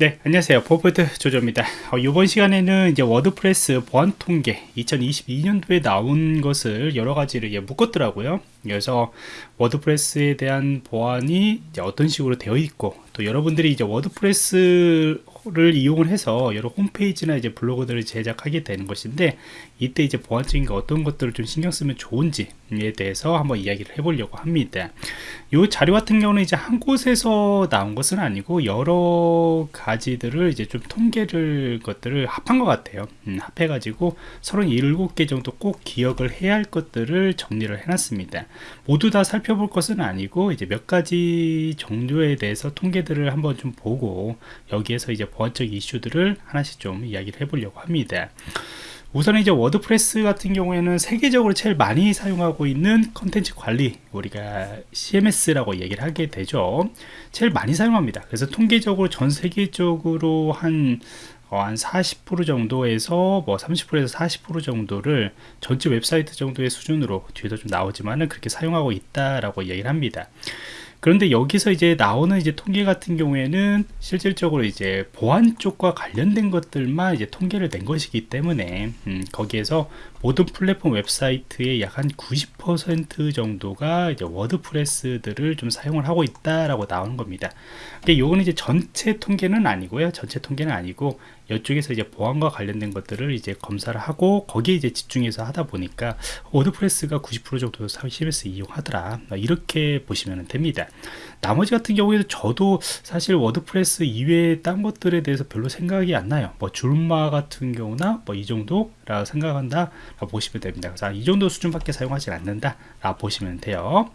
네 안녕하세요. 포포트 조조입니다. 어, 이번 시간에는 이제 WordPress 보안 통계 2022년도에 나온 것을 여러 가지를 예, 묶었더라고요 그래서 WordPress에 대한 보안이 어떤 식으로 되어 있고 또 여러분들이 이제 WordPress를 이용을 해서 여러 홈페이지나 이제 블로그들을 제작하게 되는 것인데 이때 이제 보안적인 게 어떤 것들을 좀 신경 쓰면 좋은지에 대해서 한번 이야기를 해보려고 합니다. 이 자료 같은 경우는 이제 한 곳에서 나온 것은 아니고 여러 가지들을 이제 좀 통계를 것들을 합한 것 같아요. 음, 합해가지고 37개 정도 꼭 기억을 해야 할 것들을 정리를 해놨습니다. 모두 다 살펴볼 것은 아니고 이제 몇 가지 정도에 대해서 통계들을 한번 좀 보고 여기에서 이제 보안적 이슈들을 하나씩 좀 이야기를 해보려고 합니다. 우선 이제 WordPress 같은 경우에는 세계적으로 제일 많이 사용하고 있는 컨텐츠 관리 우리가 CMS라고 얘기를 하게 되죠 제일 많이 사용합니다 그래서 통계적으로 전 세계적으로 한 어, 한 40% 정도에서 뭐 30%에서 40% 정도를 전체 웹사이트 정도의 수준으로 뒤에도 좀 나오지만은 그렇게 사용하고 있다라고 얘기를 합니다. 그런데 여기서 이제 나오는 이제 통계 같은 경우에는 실질적으로 이제 보안 쪽과 관련된 것들만 이제 통계를 낸 것이기 때문에 음, 거기에서 모든 플랫폼 웹사이트의 약 한 90% 정도가 이제 워드프레스들을 좀 사용을 하고 있다라고 나오는 겁니다. 이게 요거는 이제 전체 통계는 아니고요. 전체 통계는 아니고 이쪽에서 이제 보안과 관련된 것들을 이제 검사를 하고 거기에 이제 집중해서 하다 보니까 WordPress가 90% 정도 CMS 이용하더라. 이렇게 보시면 됩니다 나머지 같은 경우에도 저도 사실 WordPress 이외의 딴 것들에 대해서 별로 생각이 안 나요. 뭐 줄마 같은 경우나 뭐 이 정도라 생각한다 라고 보시면 됩니다. 그래서 이 정도 수준밖에 사용하지 않는다 라고 보시면 돼요.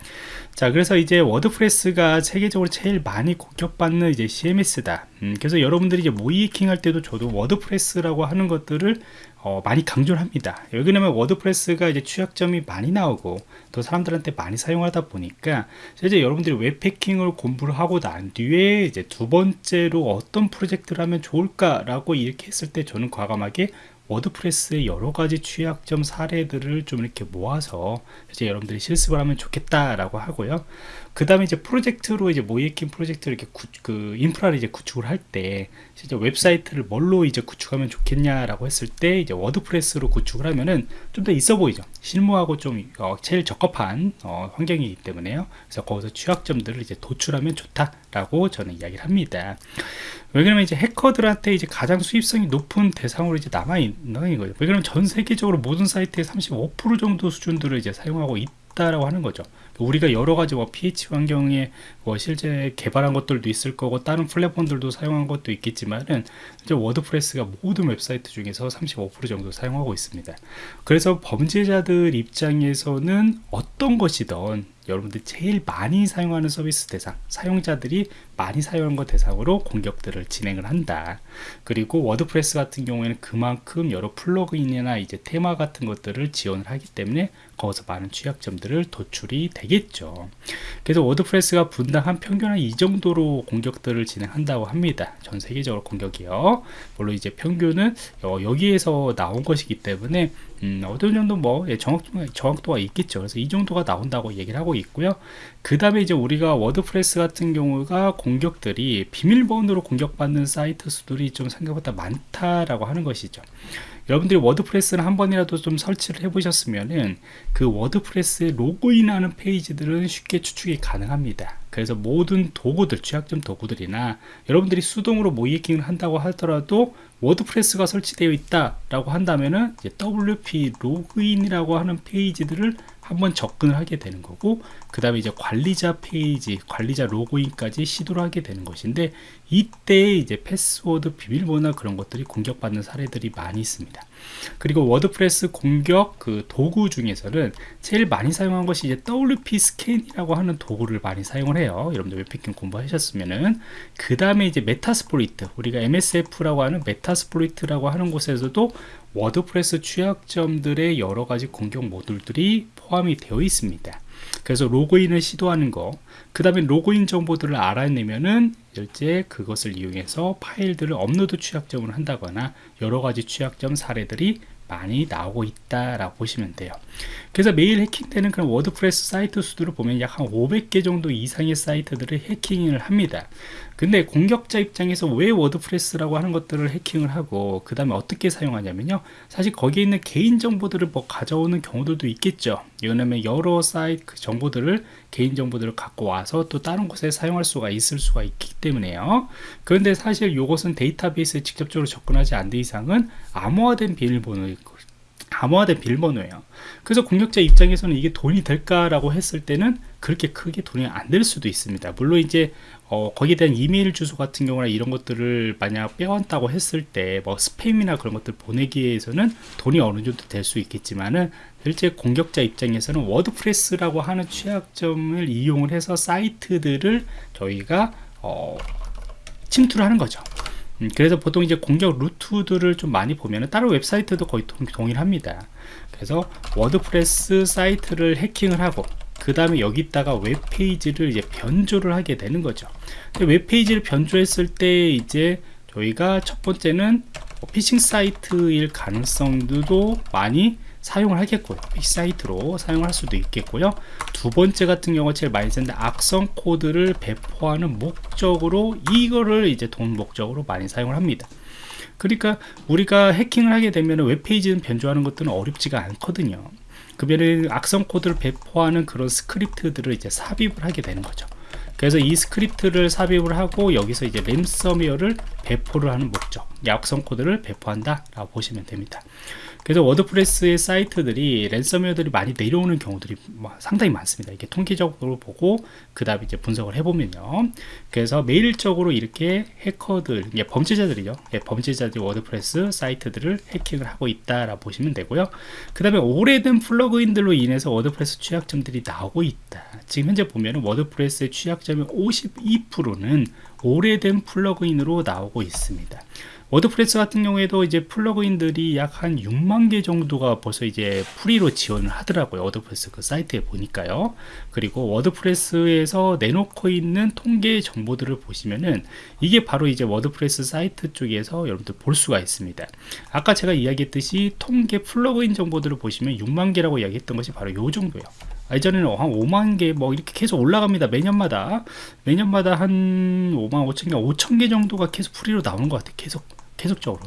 자 그래서 이제 WordPress가 세계적으로 제일 많이 공격받는 이제 CMS다. 음, 그래서 여러분들이 이제 모의해킹 할 때도 저도 WordPress라고 하는 것들을 어, 많이 강조를 합니다. 왜냐면 WordPress가 이제 취약점이 많이 나오고 또 사람들한테 많이 사용하다 보니까 이제 여러분들이 웹해킹을 공부를 하고 난 뒤에 이제 두 번째로 어떤 프로젝트를 하면 좋을까 라고 이렇게 했을 때 저는 과감하게 WordPress의 여러 가지 취약점 사례들을 좀 이렇게 모아서 이제 여러분들이 실습을 하면 좋겠다라고 하고요. 그 다음에 이제 프로젝트로 이제 모의해킹 프로젝트를 이렇게 구, 그 인프라를 이제 구축을 할 때 진짜 웹사이트를 뭘로 이제 구축하면 좋겠냐라고 했을 때 이제 WordPress로 구축을 하면은 좀 더 있어 보이죠. 실무하고 좀 어, 제일 적합한 어, 환경이기 때문에요. 그래서 거기서 취약점들을 이제 도출하면 좋다 라고 저는 이야기를 합니다. 왜냐면 이제 해커들한테 이제 가장 수익성이 높은 대상으로 이제 남아 있는 거예요. 왜냐면 전 세계적으로 모든 사이트의 35% 정도 수준들을 이제 사용하고 있다 라고 하는 거죠. 우리가 여러 가지 뭐 PHP 환경에 뭐 실제 개발한 것들도 있을 거고 다른 플랫폼들도 사용한 것도 있겠지만은 이제 WordPress가 모든 웹사이트 중에서 35% 정도 사용하고 있습니다. 그래서 범죄자들 입장에서는 어떤 것이든 여러분들 제일 많이 사용하는 서비스 대상 사용자들이 많이 사용한 것 대상으로 공격들을 진행을 한다 그리고 WordPress 같은 경우에는 그만큼 여러 플러그인이나 이제 테마 같은 것들을 지원을 하기 때문에 거기서 많은 취약점들을 도출이 되겠죠 그래서 WordPress가 분당 한 평균 한 이 정도로 공격들을 진행한다고 합니다 전 세계적으로 공격이요 물론 이제 평균은 어, 여기에서 나온 것이기 때문에 음, 어느 정도 뭐 예, 정확도가, 정확도가 있겠죠. 그래서 이 정도가 나온다고 얘기를 하고 있고요. 그 다음에 이제 우리가 WordPress 같은 경우가 공격들이 비밀번호로 공격받는 사이트 수들이 좀 생각보다 많다라고 하는 것이죠. 여러분들이 WordPress를 한 번이라도 좀 설치를 해 보셨으면은 그 WordPress에 로그인하는 페이지들은 쉽게 추측이 가능합니다 그래서 모든 도구들 취약점 도구들이나 여러분들이 수동으로 모의해킹을 한다고 하더라도 WordPress가 설치되어 있다 라고 한다면은 WP 로그인이라고 하는 페이지들을 한번 접근을 하게 되는 거고 그 다음에 이제 관리자 페이지 관리자 로그인까지 시도를 하게 되는 것인데 이때 이제 패스워드 비밀번호 그런 것들이 공격받는 사례들이 많이 있습니다. 그리고 WordPress 공격 그 도구 중에서는 제일 많이 사용한 것이 이제 WPScan이라고 하는 도구를 많이 사용을 해요. 여러분들 웹해킹 공부하셨으면은. 그 다음에 이제 Metasploit 우리가 MSF라고 하는 Metasploit이라고 하는 곳에서도 WordPress 취약점들의 여러 가지 공격 모듈들이 포함이 되어 있습니다. 그래서 로그인을 시도하는 거, 그 다음에 로그인 정보들을 알아내면은 실제 그것을 이용해서 파일들을 업로드 취약점을 한다거나 여러 가지 취약점 사례들이 많이 나오고 있다라고 보시면 돼요. 그래서 매일 해킹되는 그런 WordPress 사이트 수들을 보면 약 한 500개 정도 이상의 사이트들을 해킹을 합니다. 근데 공격자 입장에서 왜 WordPress라고 하는 것들을 해킹을 하고 그 다음에 어떻게 사용하냐면요 사실 거기에 있는 개인 정보들을 뭐 가져오는 경우들도 있겠죠 왜냐면 여러 사이트 그 정보들을 개인 정보들을 갖고 와서 또 다른 곳에 사용할 수가 있을 수가 있기 때문에요. 그런데 사실 이것은 데이터베이스에 직접적으로 접근하지 않는 이상은 암호화된 비밀번호 암호화된 비밀번호예요. 그래서 공격자 입장에서는 이게 돈이 될까라고 했을 때는 그렇게 크게 돈이 안 될 수도 있습니다. 물론 이제 어, 거기에 대한 이메일 주소 같은 경우나 이런 것들을 만약 빼왔다고 했을 때 뭐 스팸이나 그런 것들 보내기 위해서는 돈이 어느 정도 될 수 있겠지만은 실제 공격자 입장에서는 WordPress라고 하는 취약점을 이용을 해서 사이트들을 저희가 어, 침투를 하는 거죠. 음, 그래서 보통 이제 공격 루트들을 좀 많이 보면은 다른 웹사이트도 거의 동일합니다. 그래서 WordPress 사이트를 해킹을 하고 그 다음에 여기다가 웹페이지를 이제 변조를 하게 되는 거죠. 웹페이지를 변조했을 때 이제 저희가 첫 번째는 뭐 피싱 사이트일 가능성도 많이 사용을 하겠고요. 사이트로 사용할 수도 있겠고요. 두 번째 같은 경우 제일 많이 쓰는데 악성 코드를 배포하는 목적으로 이거를 이제 돈 목적으로 많이 사용을 합니다. 그러니까 우리가 해킹을 하게 되면 웹페이지는 변조하는 것들은 어렵지가 않거든요. 그러면 악성 코드를 배포하는 그런 스크립트들을 이제 삽입을 하게 되는 거죠. 그래서 이 스크립트를 삽입을 하고 여기서 이제 랜섬웨어를 배포를 하는 목적 악성 코드를 배포한다 라고 보시면 됩니다 그래서 WordPress의 사이트들이 랜섬웨어들이 많이 내려오는 경우들이 뭐 상당히 많습니다. 이게 통계적으로 보고 그 다음에 이제 분석을 해보면요. 그래서 매일적으로 이렇게 해커들 예, 범죄자들이죠. 예, 범죄자들이 WordPress 사이트들을 해킹을 하고 있다라고 보시면 되고요. 그 다음에 오래된 플러그인들로 인해서 WordPress 취약점들이 나오고 있다. 지금 현재 보면 WordPress의 취약점의 52%는 오래된 플러그인으로 나오고 있습니다. WordPress 같은 경우에도 이제 플러그인들이 약 한 6만 개 정도가 벌써 이제 프리로 지원을 하더라고요. WordPress 그 사이트에 보니까요. 그리고 WordPress에서 내놓고 있는 통계 정보들을 보시면은 이게 바로 이제 WordPress 사이트 쪽에서 여러분들 볼 수가 있습니다. 아까 제가 이야기했듯이 통계 플러그인 정보들을 보시면 6만 개라고 이야기했던 것이 바로 요 정도예요 예전에는 한 5만 개 뭐 이렇게 계속 올라갑니다. 매년마다. 매년마다 한 5만 5천 개 5천 개 정도가 계속 프리로 나오는 것 같아요. 계속 계속적으로.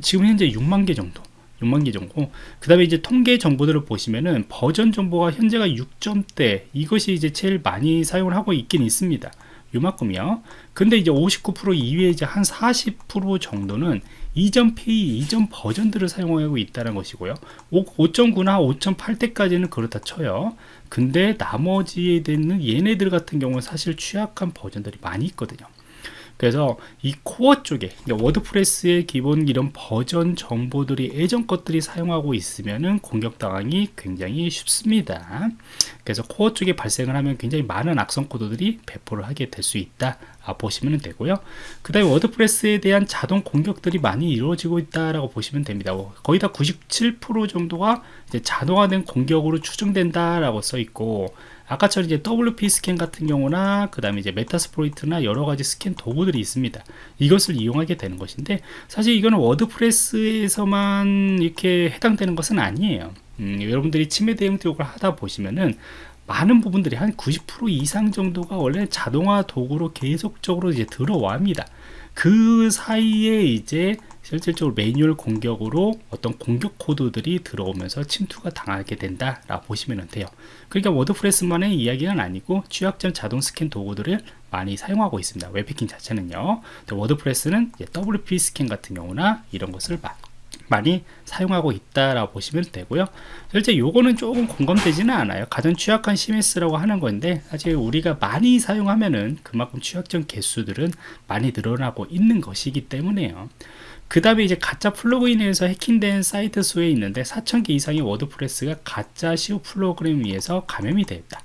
지금 현재 6만 개 정도. 6만 개 정도. 그 다음에 이제 통계 정보들을 보시면은 버전 정보가 현재가 6점대. 이것이 이제 제일 많이 사용을 하고 있긴 있습니다. 요만큼이요. 근데 이제 59% 이외에 이제 한 40% 정도는 이전 페이 이전 버전들을 사용하고 있다는 것이고요. 5.9나 5.8대까지는 그렇다 쳐요. 근데 나머지에 되는 얘네들 같은 경우는 사실 취약한 버전들이 많이 있거든요 그래서 이 코어 쪽에 WordPress의 기본 이런 버전 정보들이 예전 것들이 사용하고 있으면은 공격당하기 굉장히 쉽습니다. 그래서 코어 쪽에 발생을 하면 굉장히 많은 악성 코드들이 배포를 하게 될 수 있다. 아, 보시면 되고요. 그 다음에 WordPress에 대한 자동 공격들이 많이 이루어지고 있다라고 보시면 됩니다. 거의 다 97% 정도가 자동화된 공격으로 추정된다 라고 써 있고 아까처럼 이제 WPScan 같은 경우나 그 다음에 이제 Metasploit이나 여러 가지 스캔 도구들이 있습니다. 이것을 이용하게 되는 것인데 사실 이거는 WordPress에서만 이렇게 해당되는 것은 아니에요. 음, 여러분들이 침해 대응 교육을 하다 보시면은 많은 부분들이 한 90% 이상 정도가 원래 자동화 도구로 계속적으로 이제 들어와 합니다. 그 사이에 이제 실질적으로 매뉴얼 공격으로 어떤 공격 코드들이 들어오면서 침투가 당하게 된다 라고 보시면 돼요. 그러니까 WordPress만의 이야기는 아니고 취약점 자동 스캔 도구들을 많이 사용하고 있습니다. 웹해킹 자체는요. WordPress는 WPScan 같은 경우나 이런 것을 많이 사용하고 있다라고 보시면 되고요 실제 요거는 조금 공감되지는 않아요 가장 취약한 CMS라고 하는 건데 사실 우리가 많이 사용하면은 그만큼 취약점 개수들은 많이 늘어나고 있는 것이기 때문에요 그 다음에 이제 가짜 플러그인에서 해킹된 사이트 수에 있는데 4,000개 이상의 WordPress가 가짜 SEO 프로그램 위에서 감염이 되었다.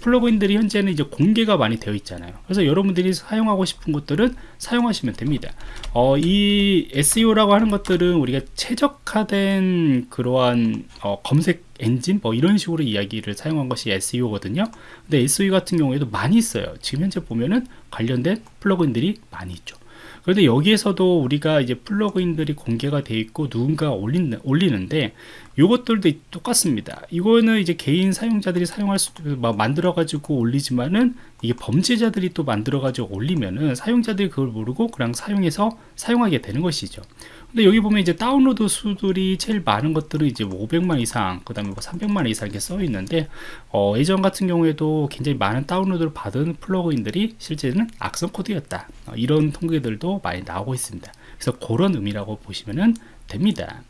플러그인들이 현재는 이제 공개가 많이 되어 있잖아요. 그래서 여러분들이 사용하고 싶은 것들은 사용하시면 됩니다. 어, 이 SEO라고 하는 것들은 우리가 최적화된 그러한 어, 검색 엔진 뭐 이런 식으로 이야기를 사용한 것이 SEO거든요. 근데 SEO 같은 경우에도 많이 있어요. 지금 현재 보면은 관련된 플러그인들이 많이 있죠. 그런데 여기에서도 우리가 이제 플러그인들이 공개가 되어 있고 누군가 올린, 올리는데 이것들도 똑같습니다. 이거는 이제 개인 사용자들이 사용할 수, 만들어 가지고 올리지만은 이게 범죄자들이 또 만들어 가지고 올리면은 사용자들이 그걸 모르고 그냥 사용해서 사용하게 되는 것이죠. 근데 여기 보면 이제 다운로드 수들이 제일 많은 것들은 이제 뭐 500만 이상, 그 다음에 뭐 300만 이상 이렇게 써 있는데, 어, 예전 같은 경우에도 굉장히 많은 다운로드를 받은 플러그인들이 실제는 악성 코드였다. 어, 이런 통계들도 많이 나오고 있습니다. 그래서 그런 의미라고 보시면 됩니다.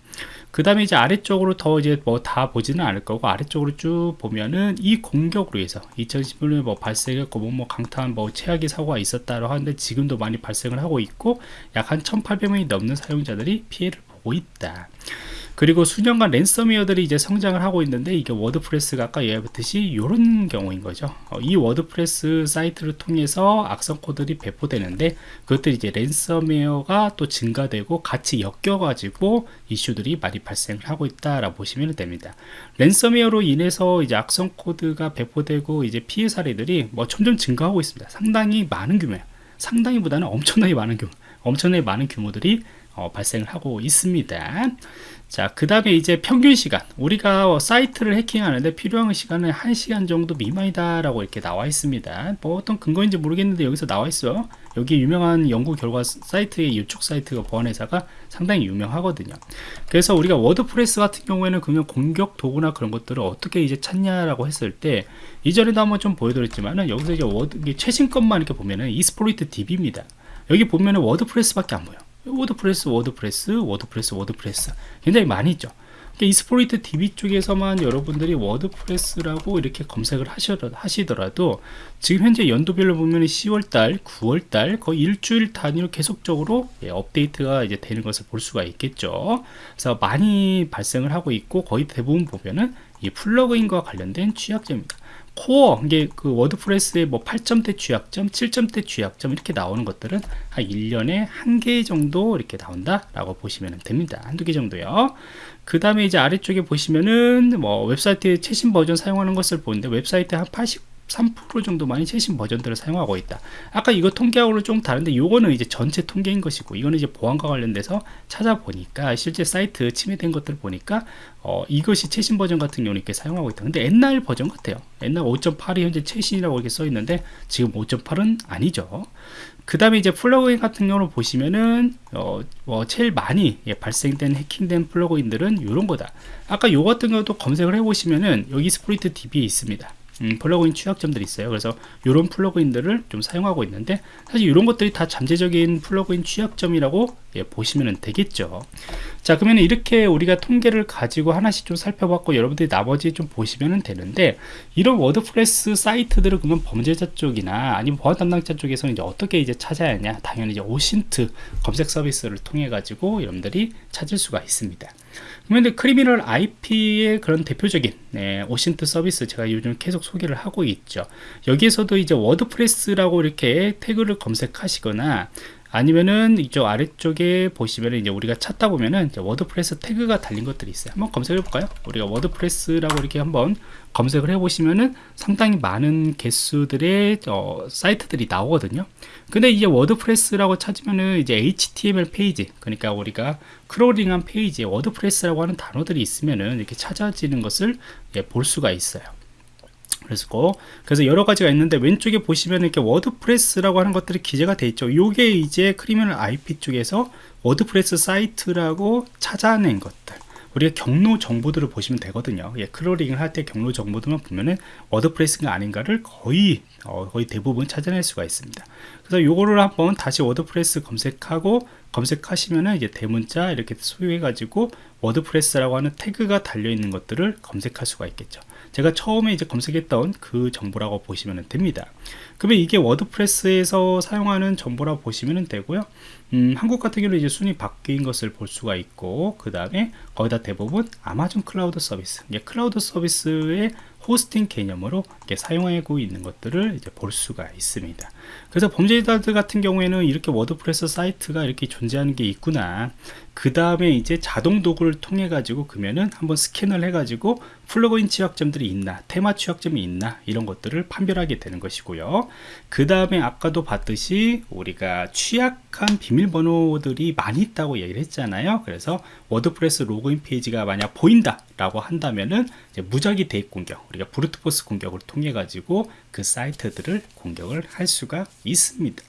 그 다음에 이제 아래쪽으로 더 이제 뭐 다 보지는 않을 거고 아래쪽으로 쭉 보면은 이 공격으로 해서 2011년에 뭐 발생했고 뭐, 뭐 강탄 뭐 최악의 사고가 있었다고 하는데 지금도 많이 발생을 하고 있고 약 한 1800명이 넘는 사용자들이 피해를 보고 있다. 그리고 수년간 랜섬웨어들이 이제 성장을 하고 있는데 이게 WordPress가 아까 얘기했듯이 이런 경우인 거죠. 어, 이 WordPress 사이트를 통해서 악성 코드들이 배포되는데 그것들이 이제 랜섬웨어가 또 증가되고 같이 엮여 가지고 이슈들이 많이 발생을 하고 있다라고 보시면 됩니다. 랜섬웨어로 인해서 이제 악성 코드가 배포되고 이제 피해 사례들이 뭐 점점 증가하고 있습니다. 상당히 많은 규모예요. 상당히보다는 엄청나게 많은 규모 엄청나게 많은 규모들이 어, 발생을 하고 있습니다. 자, 그 다음에 이제 평균 시간. 우리가 사이트를 해킹하는데 필요한 시간은 1시간 정도 미만이다라고 이렇게 나와 있습니다. 뭐 어떤 근거인지 모르겠는데 여기서 나와 있어. 여기 유명한 연구 결과 사이트의 유축 사이트가 보안회사가 상당히 유명하거든요. 그래서 우리가 WordPress 같은 경우에는 그냥 공격 도구나 그런 것들을 어떻게 이제 찾냐라고 했을 때 이전에도 한번 좀 보여드렸지만은 여기서 이제 워드 최신 것만 이렇게 보면은 Exploit DB입니다. 여기 보면은 WordPress밖에 안 보여. WordPress, WordPress, WordPress, WordPress 굉장히 많이 있죠. Exploit DB 쪽에서만 여러분들이 WordPress라고 이렇게 검색을 하시더라도 지금 현재 연도별로 보면 10월달, 9월달 거의 일주일 단위로 계속적으로 예, 업데이트가 이제 되는 것을 볼 수가 있겠죠. 그래서 많이 발생을 하고 있고 거의 대부분 보면은 이 플러그인과 관련된 취약점입니다. 코어 이게 그 WordPress의 뭐 8점대 취약점, 7점대 취약점 이렇게 나오는 것들은 한 1년에 한 개 정도 이렇게 나온다 라고 보시면 됩니다. 한두 개 정도요. 그 다음에 이제 아래쪽에 보시면은 뭐 웹사이트의 최신 버전 사용하는 것을 보는데 웹사이트 한 80, 3% 정도만이 최신 버전들을 사용하고 있다. 아까 이거 통계하고는 좀 다른데 이거는 이제 전체 통계인 것이고 이거는 이제 보안과 관련돼서 찾아보니까 실제 사이트 침해된 것들 보니까 어, 이것이 최신 버전 같은 경우는 이렇게 사용하고 있다. 근데 옛날 버전 같아요. 옛날 5.8이 현재 최신이라고 이렇게 써 있는데 지금 5.8은 아니죠. 그 다음에 이제 plugin 같은 경우를 보시면은 어, 뭐 제일 많이 예, 발생된 해킹된 plugin들은 이런 거다. 아까 요 같은 경우도 검색을 해보시면은 여기 Exploit DB 있습니다. 음, plugin 취약점들이 있어요. 그래서 이런 plugin들을 좀 사용하고 있는데 사실 이런 것들이 다 잠재적인 plugin 취약점이라고 예, 보시면 되겠죠. 자 그러면 이렇게 우리가 통계를 가지고 하나씩 좀 살펴봤고 여러분들이 나머지 좀 보시면 되는데 이런 WordPress 사이트들을 그러면 범죄자 쪽이나 아니면 보안 담당자 쪽에서는 이제 어떻게 이제 찾아야 하냐 당연히 이제 OSINT 검색 서비스를 통해 가지고 여러분들이 찾을 수가 있습니다. 그런데 Criminal IP의 그런 대표적인 네, OSINT 서비스 제가 요즘 계속 소개를 하고 있죠. 여기에서도 이제 WordPress라고 이렇게 태그를 검색하시거나 아니면은 이쪽 아래쪽에 보시면 이제 우리가 찾다 보면은 WordPress 태그가 달린 것들이 있어요. 한번 검색해 볼까요? 우리가 WordPress라고 이렇게 한번 검색을 해 보시면은 상당히 많은 개수들의 어, 사이트들이 나오거든요. 근데 이제 WordPress라고 찾으면은 이제 HTML 페이지, 그러니까 우리가 crawling한 페이지에 WordPress라고 하는 단어들이 있으면은 이렇게 찾아지는 것을 예, 볼 수가 있어요. 그래서 그래서 여러 가지가 있는데 왼쪽에 보시면 이렇게 WordPress라고 하는 것들이 기재가 되어 있죠. 요게 이제 Criminal IP 쪽에서 WordPress 사이트라고 찾아낸 것들. 우리가 경로 정보들을 보시면 되거든요. 예, crawling을 할 때 경로 정보들만 보면은 WordPress가 아닌가를 거의 어, 거의 대부분 찾아낼 수가 있습니다. 그래서 요거를 한번 다시 WordPress 검색하고 검색하시면은 이제 대문자 이렇게 소유해 가지고 WordPress라고 하는 태그가 달려 있는 것들을 검색할 수가 있겠죠. 제가 처음에 이제 검색했던 그 정보라고 보시면 됩니다. 그러면 이게 WordPress에서 사용하는 정보라고 보시면 되고요. 음, 한국 같은 경우는 이제 순위 바뀐 것을 볼 수가 있고, 그 다음에 거의 다 대부분 아마존 클라우드 서비스, 이제 클라우드 서비스의 hosting 개념으로 사용하고 있는 것들을 이제 볼 수가 있습니다. 그래서 범죄자들 같은 경우에는 이렇게 WordPress 사이트가 이렇게 존재하는 게 있구나. 그 다음에 이제 자동 도구를 통해 가지고 그러면은 한번 스캔을 해 가지고 plugin 취약점들이 있나 테마 취약점이 있나 이런 것들을 판별하게 되는 것이고요 그 다음에 아까도 봤듯이 우리가 취약 한 비밀번호들이 많이 있다고 얘기를 했잖아요. 그래서 WordPress 로그인 페이지가 만약 보인다 라고 한다면은 무작위 대입 공격 우리가 brute force 공격을 통해 가지고 그 사이트들을 공격을 할 수가 있습니다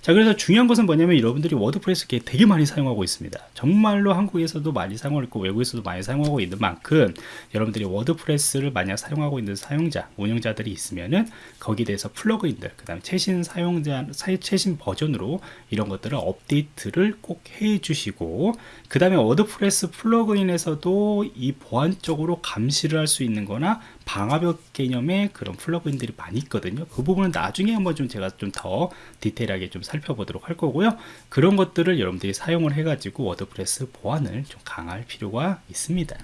자 그래서 중요한 것은 뭐냐면 여러분들이 WordPress 되게 많이 사용하고 있습니다. 정말로 한국에서도 많이 사용하고 있고 외국에서도 많이 사용하고 있는 만큼 여러분들이 WordPress를 만약 사용하고 있는 사용자 운영자들이 있으면은 거기에 대해서 plugin들 그 다음에 최신 사용자 최신 버전으로 이런 것들을 업데이트를 꼭 해 주시고 그 다음에 WordPress plugin에서도 이 보안적으로 감시를 할 수 있는 거나 방화벽 개념의 그런 plugin들이 많이 있거든요. 그 부분은 나중에 한번 좀 제가 좀 더 디테일하게 좀 살펴보도록 할 거고요. 그런 것들을 여러분들이 사용을 해 가지고 WordPress 보안을 좀 강할 필요가 있습니다